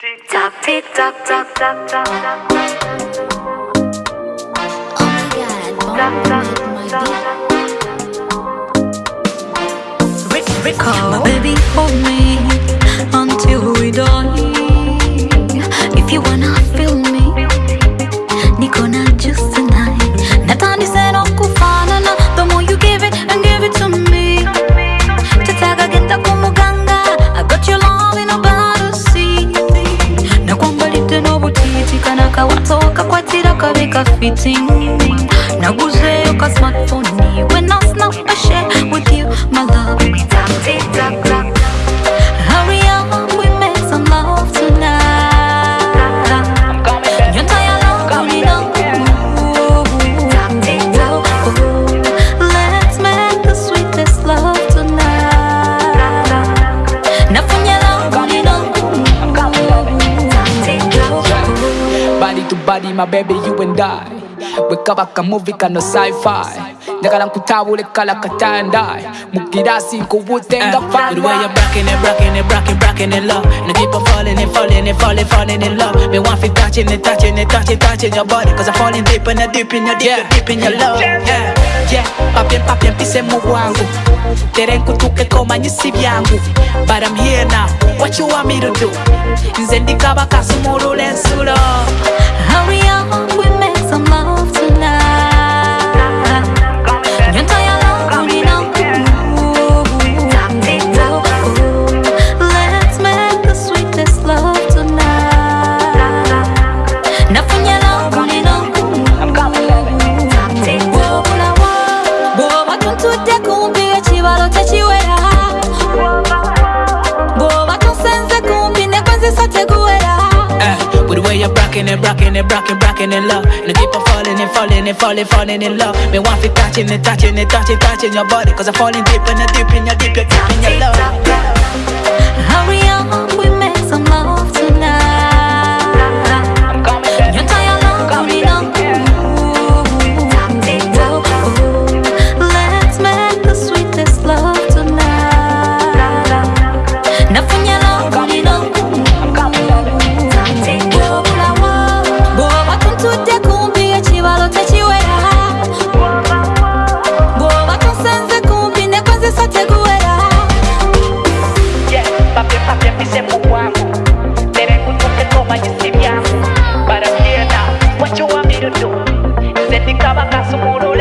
Tock, tick, tock, tock, tock, tock, tock. Oh my god, bomb with my beat. My baby, hold me until we die. If you wanna n'obutiiti kana kawato kakwatira kabe ka fitting naguzeyo ka smartphone body. I'm falling deep and deep in your deep, Yeah. deep in your love. Yeah. yeah. Papye papye mpise mu bwangu tere nkutukeko manyisi byangu but I'm here now. What you want me to do? Nze ndikaba kasumulula ensulo with the way you're brocking it, brocking it, brocking, brocking in love. And I keep on falling and falling and falling, falling in love. Me want to touching it, touching it, touching, touching your body. Cause I'm falling deep and deep in your deep, deep in your love. Estética vaca su muro